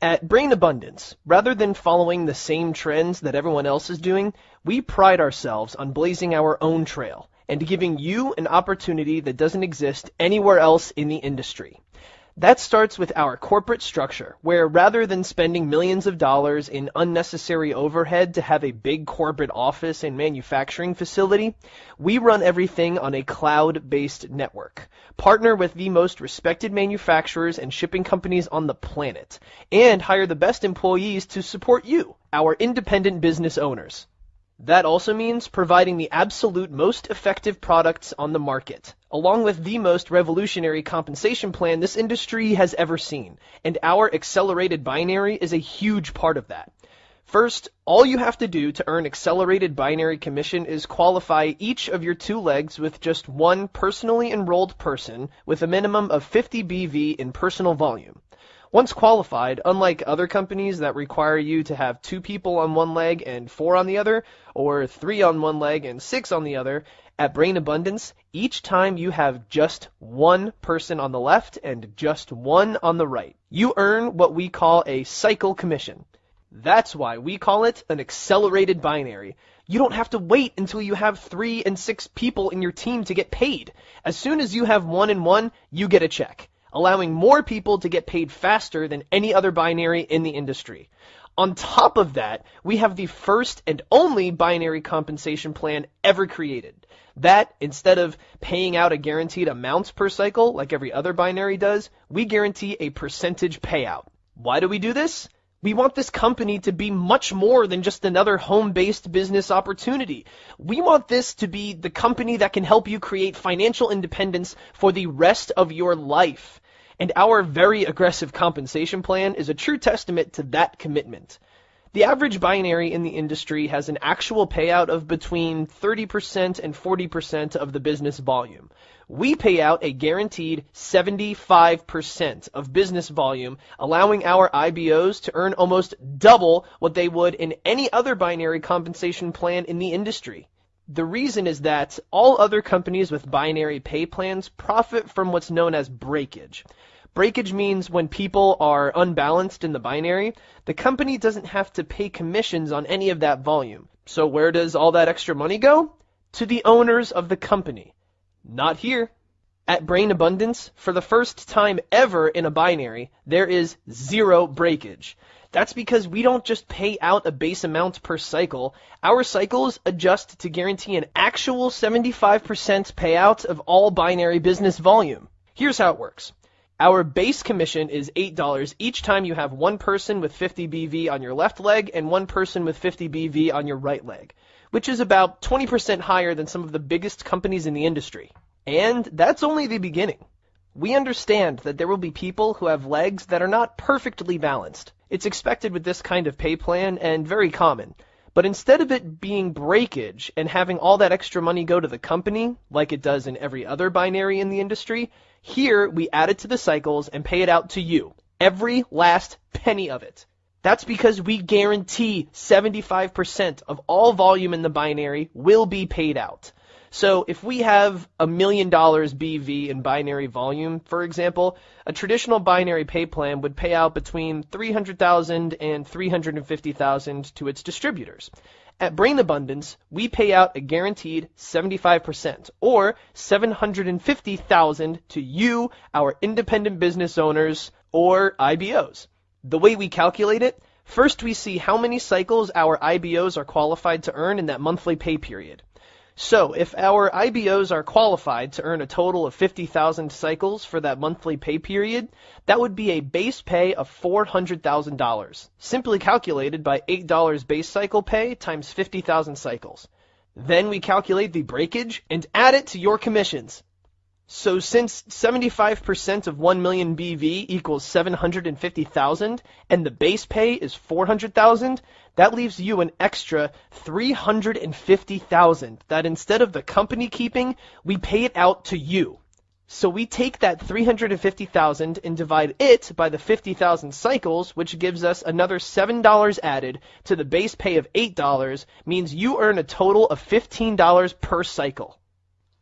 At Brain Abundance, rather than following the same trends that everyone else is doing, we pride ourselves on blazing our own trail and giving you an opportunity that doesn't exist anywhere else in the industry. That starts with our corporate structure, where rather than spending millions of dollars in unnecessary overhead to have a big corporate office and manufacturing facility, we run everything on a cloud-based network, partner with the most respected manufacturers and shipping companies on the planet, and hire the best employees to support you, our independent business owners. That also means providing the absolute most effective products on the market, along with the most revolutionary compensation plan this industry has ever seen. And our accelerated binary is a huge part of that. First, all you have to do to earn accelerated binary commission is qualify each of your two legs with just one personally enrolled person with a minimum of 50 BV in personal volume. Once qualified, unlike other companies that require you to have two people on one leg and four on the other, or three on one leg and six on the other, at Brain Abundance, each time you have just one person on the left and just one on the right, you earn what we call a cycle commission. That's why we call it an accelerated binary. You don't have to wait until you have three and six people in your team to get paid. As soon as you have one and one, you get a check allowing more people to get paid faster than any other binary in the industry. On top of that, we have the first and only binary compensation plan ever created. That, instead of paying out a guaranteed amount per cycle like every other binary does, we guarantee a percentage payout. Why do we do this? We want this company to be much more than just another home-based business opportunity. We want this to be the company that can help you create financial independence for the rest of your life. And our very aggressive compensation plan is a true testament to that commitment. The average binary in the industry has an actual payout of between 30% and 40% of the business volume. We pay out a guaranteed 75% of business volume, allowing our IBOs to earn almost double what they would in any other binary compensation plan in the industry. The reason is that all other companies with binary pay plans profit from what's known as breakage. Breakage means when people are unbalanced in the binary, the company doesn't have to pay commissions on any of that volume. So where does all that extra money go? To the owners of the company. Not here. At Brain Abundance, for the first time ever in a binary, there is zero breakage. That's because we don't just pay out a base amount per cycle. Our cycles adjust to guarantee an actual 75% payout of all binary business volume. Here's how it works. Our base commission is $8 each time you have one person with 50 BV on your left leg and one person with 50 BV on your right leg, which is about 20% higher than some of the biggest companies in the industry. And that's only the beginning. We understand that there will be people who have legs that are not perfectly balanced. It's expected with this kind of pay plan and very common. But instead of it being breakage and having all that extra money go to the company, like it does in every other binary in the industry, here we add it to the cycles and pay it out to you. Every last penny of it. That's because we guarantee 75% of all volume in the binary will be paid out. So if we have a million dollars BV in binary volume, for example, a traditional binary pay plan would pay out between 300,000 and 350,000 to its distributors. At Brain Abundance, we pay out a guaranteed 75% or 750,000 to you, our independent business owners or IBOs. The way we calculate it, first we see how many cycles our IBOs are qualified to earn in that monthly pay period. So if our IBOs are qualified to earn a total of 50,000 cycles for that monthly pay period, that would be a base pay of $400,000, simply calculated by $8 base cycle pay times 50,000 cycles. Then we calculate the breakage and add it to your commissions. So since 75% of 1 million BV equals 750,000 and the base pay is 400,000, that leaves you an extra 350,000 that instead of the company keeping, we pay it out to you. So we take that 350,000 and divide it by the 50,000 cycles, which gives us another $7 added to the base pay of $8, means you earn a total of $15 per cycle.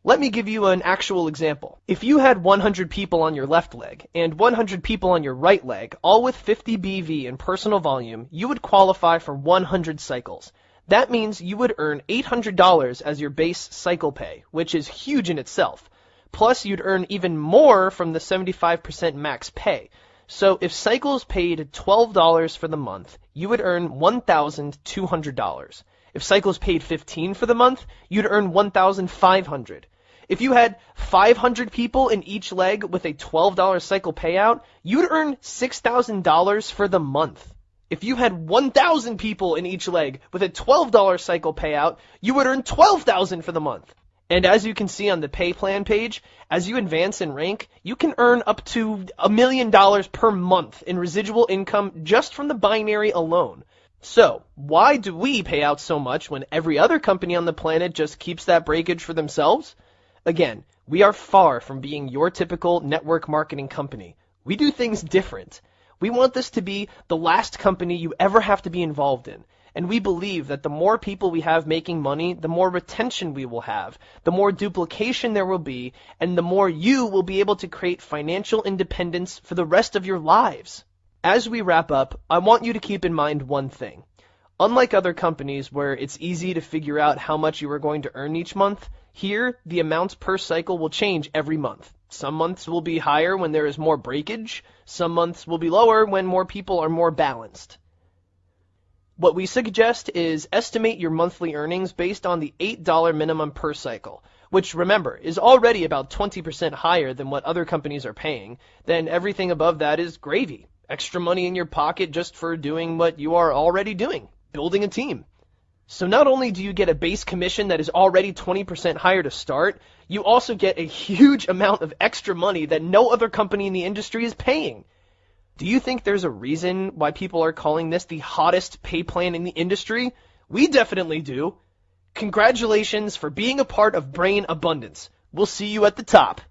Let me give you an actual example. If you had 100 people on your left leg and 100 people on your right leg, all with 50 BV in personal volume, you would qualify for 100 cycles. That means you would earn $800 as your base cycle pay, which is huge in itself. Plus, you'd earn even more from the 75% max pay. So if cycles paid $12 for the month, you would earn $1,200. If cycles paid 15 for the month, you'd earn 1,500. If you had 500 people in each leg with a $12 cycle payout, you'd earn $6,000 for the month. If you had 1,000 people in each leg with a $12 cycle payout, you would earn 12,000 for the month. And as you can see on the pay plan page, as you advance in rank, you can earn up to a million dollars per month in residual income just from the binary alone. So, why do we pay out so much when every other company on the planet just keeps that breakage for themselves? Again, we are far from being your typical network marketing company. We do things different. We want this to be the last company you ever have to be involved in. And we believe that the more people we have making money, the more retention we will have, the more duplication there will be, and the more you will be able to create financial independence for the rest of your lives. As we wrap up, I want you to keep in mind one thing. Unlike other companies where it's easy to figure out how much you are going to earn each month, here the amounts per cycle will change every month. Some months will be higher when there is more breakage. Some months will be lower when more people are more balanced. What we suggest is estimate your monthly earnings based on the $8 minimum per cycle, which remember is already about 20% higher than what other companies are paying. Then everything above that is gravy. Extra money in your pocket just for doing what you are already doing, building a team. So not only do you get a base commission that is already 20% higher to start, you also get a huge amount of extra money that no other company in the industry is paying. Do you think there's a reason why people are calling this the hottest pay plan in the industry? We definitely do. Congratulations for being a part of Brain Abundance. We'll see you at the top.